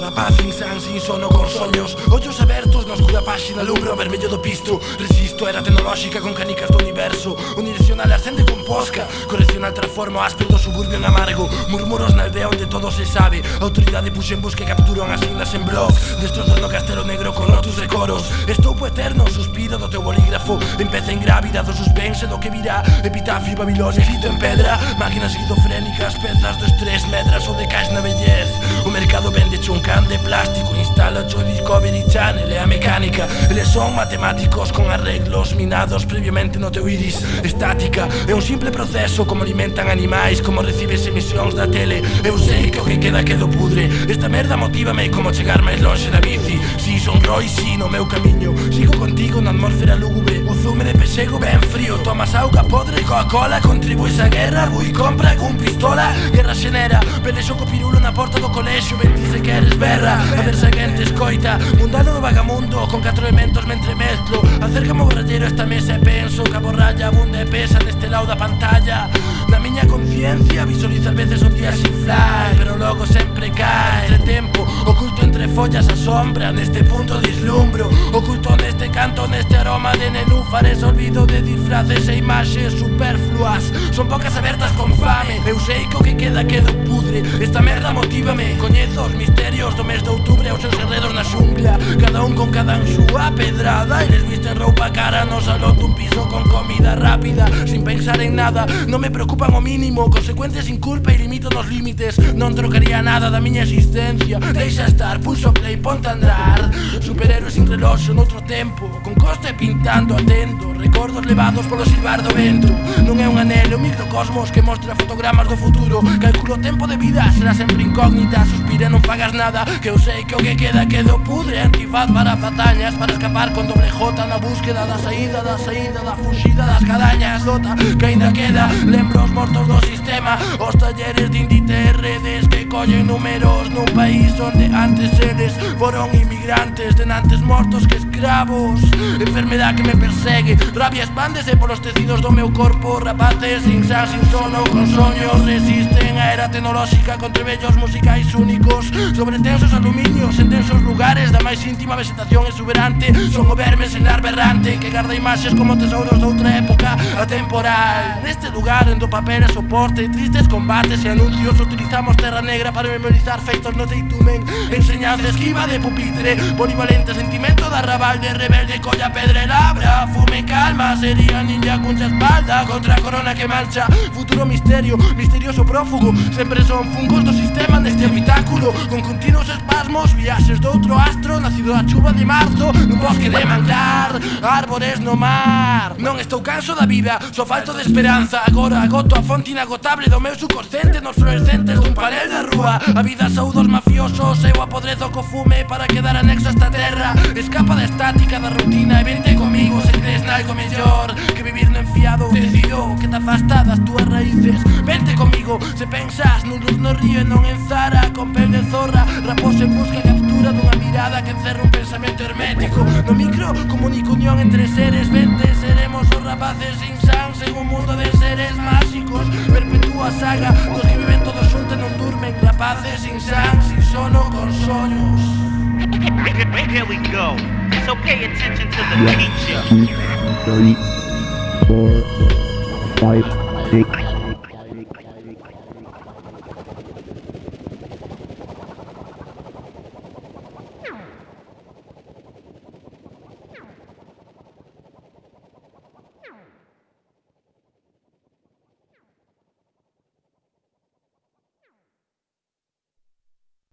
Na paz insán sin sono con soños Ollos abertos na oscura páxina Lumbro vermello do pisto Resisto era tecnolóxica con canicas do universo Unidireccional ascende con posca. Correccional transforma o áspero do suburbio en amargo. Murmuros na aldea onde todo se sabe. Autoridade puxen busca e capturan as signas en blog Destrozando castelo negro con rotos de coros. Estoupo eterno, suspiro do teu bolígrafo Empeza ingrávida do suspense do que virá Epitafio Babilonia escrito en pedra. Máquinas esquizofrénicas, pezas do estrés Medras ou de cais na bellez O mercado vende chunca fabricante plástico Instala yo Discovery Channel e a mecánica Eles son matemáticos con arreglos minados previamente no teu iris Estática é un simple proceso como alimentan animais Como recibes emisións da tele Eu sei que o que queda quedo pudre. Esta merda motívame como chegar máis longe da bici. Si son Royce no meu camiño. Sigo contigo na atmósfera lúgubre. O zume de pexego ben frío. Tomas auga podre Coca-Cola Contribuís a guerra. Rui compra cun pistola. Guerra xenera. Pelexo co pirulo na porta do colexio. Ben ti se queres berra. A ver se alguén te escoita. Mundado do vagamundo Con catro elementos me entremezclo Acércame o borrallero esta mesa e penso Que a borralla abunda e pesa neste lado da pantalla. Na miña conciencia visualizar veces un día sin fly Pero logo sempre cae. Entre tempo Oculto entre follas a sombra, neste punto dislumbro Oculto neste canto, neste aroma de nenúfares. Olvido de disfraces e imaxes superfluas. Son poucas abertas con fame. Eu sei que o que queda quedo pudre. Esta merda motívame. Coñezo os misterios do mes de outubro Os seus enredos na xungla. Cada un con cada anxúa pedrada. Eles visten roupa cara no salón dun piso con rápida Sin pensar en nada, non me preocupan o mínimo Consecuencias sin culpa e limito nos límites. Non trocaría nada da miña existencia. Deixa estar, pulso play, ponte a andar. Superhéroe sin reloxo noutro tempo Con costa e pintando atento recordos levados polo silbar do vento. Non é un anelo, microcosmos que mostra fotogramas do futuro. Calculo o tempo de vida, será sempre incógnita. Suspira, non pagas nada, que eu sei que o que queda quedo pudre. Antifaz para fatañas, para escapar con doble jota Na búsqueda da saída, da saída, da fuxida das cadañas. Lota, que ainda queda, lembro os mortos do sistema. Os talleres de Indite redes que collen números Nun país onde antes eles foron inmigrantes Denantes mortos que escravos. Enfermedad que me persegue, rabia memoria expándese polos tecidos do meu corpo. Rapaces sin xa, sin sono, con soños Resisten a era tecnolóxica con trebellos musicais únicos. Sobre tensos aluminios, en tensos máis íntima vegetación exuberante Son o verme senar berrante Que garda imaxes como tesouros doutra época atemporal. Neste lugar endo papel e soporte Tristes combates e anuncios Utilizamos terra negra para memorizar feitos no teitumen Enseñanza esquiva de pupitre Polivalente sentimento da rabal De rebelde colla pedra e labra Fume calma, sería ninja cuncha espalda Contra a corona que mancha Futuro misterio, misterioso prófugo Sempre son fungos do sistema neste habitáculo Con continuos espasmos, viaxes doutro astro Nacido a chuva de marzo no bosque de manglar Árbores no mar. Non estou canso da vida, só falto de esperanza. Agora agoto a fonte inagotable do meu subconsciente Nos fluorescentes dun panel da rúa. A vida saúdos mafiosos, eu apodrezo co fume Para quedar anexo a esta terra. Escapa da estática da rutina e vente comigo se crees nalgo mellor desviado Decido que te afasta das túas raíces. Vente comigo, se pensas nun luz no río e non en Zara Con pel de zorra, raposo en busca e captura dunha mirada Que encerra un pensamento hermético. No micro, comunico unión entre seres. Vente, seremos os rapaces sin sans En un mundo de seres máxicos Perpetúa saga, dos que viven todos xuntos e non durmen. Rapaces sin sans, sin sono, con soños. Here we go. So pay attention to the teacher. Mm, four, five, six,